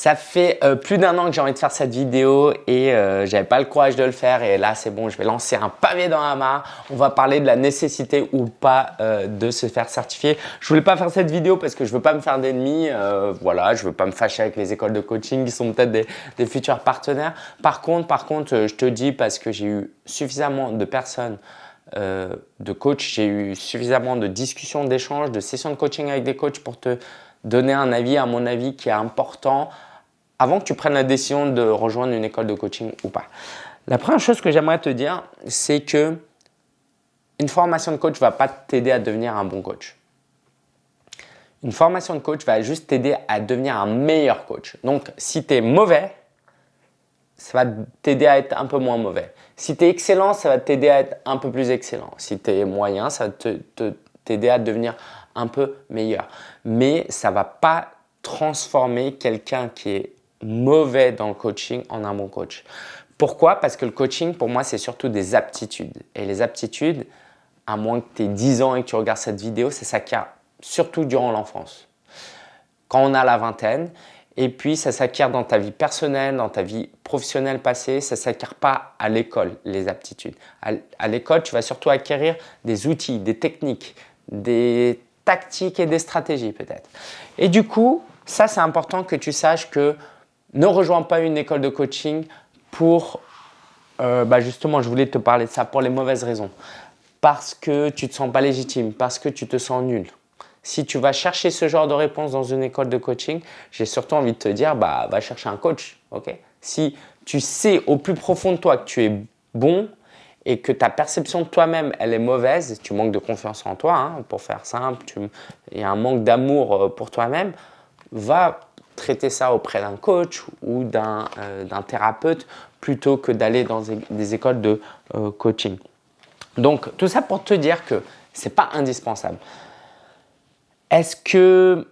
Ça fait euh, plus d'un an que j'ai envie de faire cette vidéo et euh, j'avais pas le courage de le faire et là c'est bon, je vais lancer un pavé dans la mare. On va parler de la nécessité ou pas euh, de se faire certifier. Je voulais pas faire cette vidéo parce que je veux pas me faire d'ennemis. Euh, voilà, je veux pas me fâcher avec les écoles de coaching qui sont peut-être des, des, futurs partenaires. Par contre, par contre, je te dis parce que j'ai eu suffisamment de personnes de coach, j'ai eu suffisamment de discussions, d'échanges, de sessions de coaching avec des coachs pour te donner un avis, à mon avis, qui est important avant que tu prennes la décision de rejoindre une école de coaching ou pas. La première chose que j'aimerais te dire, c'est que une formation de coach ne va pas t'aider à devenir un bon coach. Une formation de coach va juste t'aider à devenir un meilleur coach. Donc, si tu es mauvais, ça va t'aider à être un peu moins mauvais. Si tu es excellent, ça va t'aider à être un peu plus excellent. Si tu es moyen, ça va t'aider à devenir un peu meilleur. Mais ça ne va pas transformer quelqu'un qui est mauvais dans le coaching en un bon coach. Pourquoi? Parce que le coaching, pour moi, c'est surtout des aptitudes. Et les aptitudes, à moins que tu aies 10 ans et que tu regardes cette vidéo, ça s'acquiert surtout durant l'enfance. Quand on a la vingtaine, et puis ça s'acquiert dans ta vie personnelle, dans ta vie professionnelle passée, ça ne s'acquiert pas à l'école, les aptitudes. À l'école, tu vas surtout acquérir des outils, des techniques, des tactiques et des stratégies peut-être. Et du coup, ça c'est important que tu saches que ne rejoins pas une école de coaching pour, euh, bah justement, je voulais te parler de ça pour les mauvaises raisons. Parce que tu ne te sens pas légitime, parce que tu te sens nul. Si tu vas chercher ce genre de réponse dans une école de coaching, j'ai surtout envie de te dire, bah, va chercher un coach. ok? Si tu sais au plus profond de toi que tu es bon et que ta perception de toi-même, elle est mauvaise, tu manques de confiance en toi, hein, pour faire simple, il y a un manque d'amour euh, pour toi-même, va traiter ça auprès d'un coach ou d'un euh, thérapeute plutôt que d'aller dans des écoles de euh, coaching. Donc, tout ça pour te dire que ce n'est pas indispensable. Est-ce que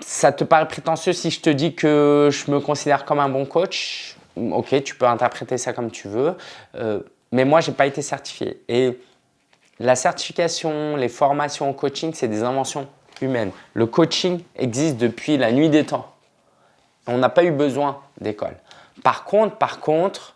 ça te paraît prétentieux si je te dis que je me considère comme un bon coach? Ok, tu peux interpréter ça comme tu veux, euh, mais moi, je n'ai pas été certifié. Et la certification, les formations en coaching, c'est des inventions humaines. Le coaching existe depuis la nuit des temps. On n'a pas eu besoin d'école. Par contre, par contre,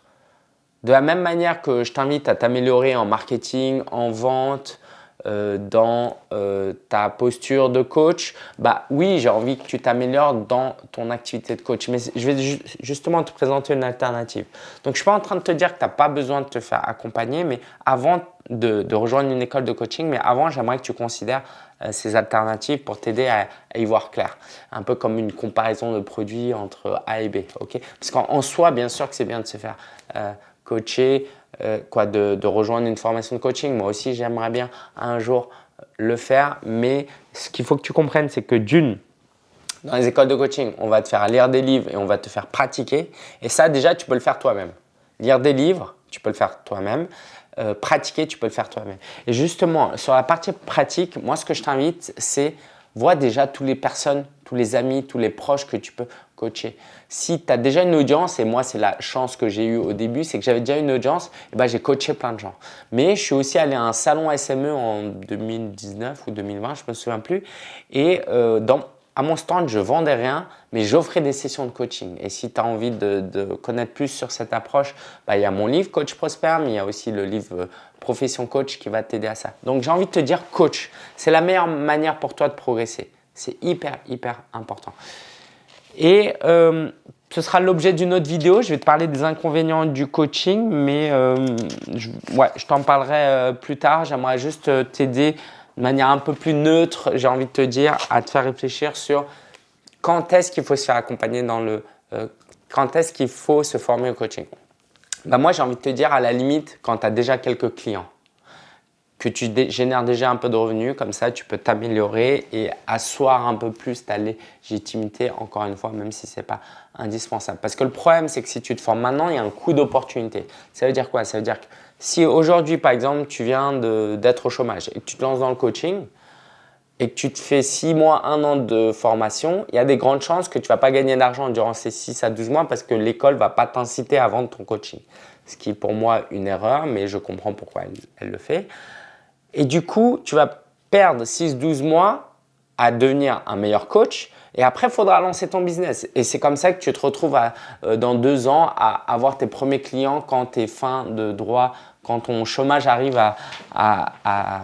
de la même manière que je t'invite à t'améliorer en marketing, en vente, euh, dans euh, ta posture de coach, bah oui, j'ai envie que tu t'améliores dans ton activité de coach. Mais je vais justement te présenter une alternative. Donc, je ne suis pas en train de te dire que tu n'as pas besoin de te faire accompagner, mais avant de, rejoindre une école de coaching, mais avant, j'aimerais que tu considères ces alternatives pour t'aider à, y voir clair. Un peu comme une comparaison de produits entre A et B. ok? Parce qu'en soi, bien sûr que c'est bien de se faire coacher, euh, quoi, de, rejoindre une formation de coaching. Moi aussi, j'aimerais bien un jour le faire. Mais ce qu'il faut que tu comprennes, c'est que d'une, dans les écoles de coaching, on va te faire lire des livres et on va te faire pratiquer. Et ça, déjà, tu peux le faire toi-même. Lire des livres, tu peux le faire toi-même. Euh, pratiquer, tu peux le faire toi-même. Et justement, sur la partie pratique, moi, ce que je t'invite, c'est vois déjà toutes les personnes, tous les amis, tous les proches que tu peux coacher. Si tu as déjà une audience, et moi c'est la chance que j'ai eue au début, c'est que j'avais déjà une audience, et ben, j'ai coaché plein de gens. Mais je suis aussi allé à un salon SME en 2019 ou 2020, je ne me souviens plus. Et euh, dans, à mon stand, je vendais rien, mais j'offrais des sessions de coaching. Et si tu as envie de, connaître plus sur cette approche, bah, il y a mon livre Coach Prosper, mais il y a aussi le livre euh, Profession Coach qui va t'aider à ça. Donc, j'ai envie de te dire coach. C'est la meilleure manière pour toi de progresser. C'est hyper, hyper important. Et euh, ce sera l'objet d'une autre vidéo. Je vais te parler des inconvénients du coaching, mais euh, je, t'en parlerai plus tard. J'aimerais juste t'aider de manière un peu plus neutre, j'ai envie de te dire, à te faire réfléchir sur quand est-ce qu'il faut se faire accompagner dans le… quand est-ce qu'il faut se former au coaching. Bah moi, j'ai envie de te dire à la limite quand tu as déjà quelques clients que tu génères déjà un peu de revenus, comme ça tu peux t'améliorer et asseoir un peu plus ta légitimité, encore une fois, même si ce n'est pas indispensable. Parce que le problème, c'est que si tu te formes maintenant, il y a un coût d'opportunité. Ça veut dire quoi? Ça veut dire que si aujourd'hui, par exemple, tu viens d'être au chômage et que tu te lances dans le coaching et que tu te fais 6 mois, 1 an de formation, il y a des grandes chances que tu ne vas pas gagner d'argent durant ces 6 à 12 mois parce que l'école ne va pas t'inciter à vendre ton coaching. Ce qui est pour moi une erreur, mais je comprends pourquoi elle le fait. Et du coup, tu vas perdre 6-12 mois à devenir un meilleur coach, Et après, il faudra lancer ton business. Et c'est comme ça que tu te retrouves euh, dans deux ans à avoir tes premiers clients quand tu es fin de droit, quand ton chômage arrive à, à,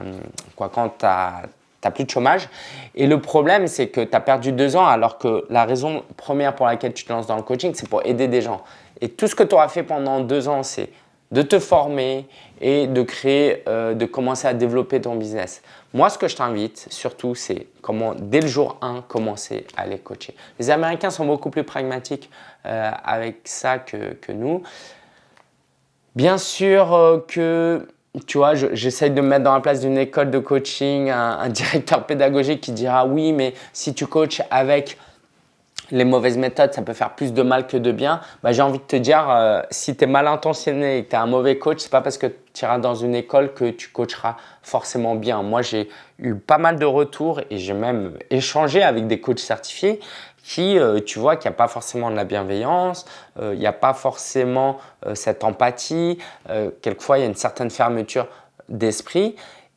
quoi, quand tu n'as plus de chômage. Et le problème, c'est que tu as perdu deux ans alors que la raison première pour laquelle tu te lances dans le coaching, c'est pour aider des gens. Et tout ce que tu auras fait pendant deux ans, c'est de te former et de créer, euh, de commencer à développer ton business. Moi, ce que je t'invite surtout, c'est comment dès le jour 1, commencer à les coacher. Les Américains sont beaucoup plus pragmatiques euh, avec ça que, nous. Bien sûr euh, que, tu vois, j'essaye de me mettre dans la place d'une école de coaching, un directeur pédagogique qui dira oui, mais si tu coaches avec les mauvaises méthodes, ça peut faire plus de mal que de bien. Bah, J'ai envie de te dire, euh, si tu es mal intentionné et que tu es un mauvais coach, c'est pas parce que tu iras dans une école que tu coacheras forcément bien. Moi, j'ai eu pas mal de retours et j'ai même échangé avec des coachs certifiés qui, euh, tu vois, qu'il n'y a pas forcément de la bienveillance, euh, il n'y a pas forcément cette empathie. quelquefois, il y a une certaine fermeture d'esprit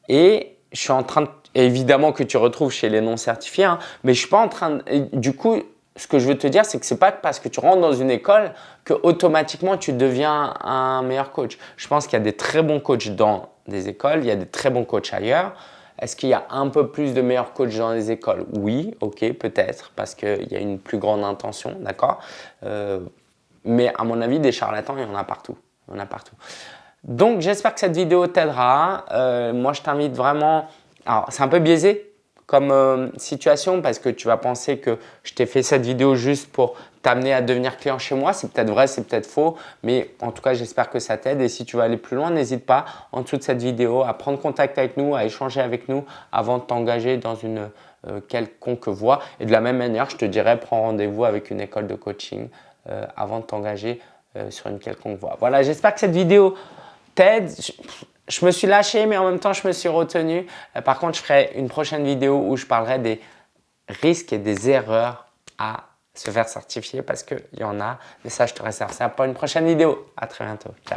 et je suis en train de évidemment que tu retrouves chez les non certifiés, hein, mais je suis pas en train de, du coup, ce que je veux te dire, c'est que ce n'est pas parce que tu rentres dans une école que automatiquement tu deviens un meilleur coach. Je pense qu'il y a des très bons coachs dans des écoles, il y a des très bons coachs ailleurs. Est-ce qu'il y a un peu plus de meilleurs coachs dans les écoles? Oui, ok, peut-être, parce qu'il y a une plus grande intention, d'accord? Euh, Mais à mon avis, des charlatans, il y en a partout. Il y en a partout. Donc, j'espère que cette vidéo t'aidera. Euh, moi, je t'invite vraiment… Alors, c'est un peu biaisé comme euh, situation parce que tu vas penser que je t'ai fait cette vidéo juste pour t'amener à devenir client chez moi. C'est peut-être vrai, c'est peut-être faux, mais en tout cas, j'espère que ça t'aide. Et si tu veux aller plus loin, n'hésite pas en dessous de cette vidéo à prendre contact avec nous, à échanger avec nous avant de t'engager dans une euh, quelconque voie. Et de la même manière, je te dirais, prends rendez-vous avec une école de coaching euh, avant de t'engager sur une quelconque voie. Voilà, j'espère que cette vidéo t'aide je me suis lâché, mais en même temps, je me suis retenu. Euh, par contre, je ferai une prochaine vidéo où je parlerai des risques et des erreurs à se faire certifier parce qu'il y en a. Mais ça, je te réserve ça pour une prochaine vidéo. À très bientôt. Ciao.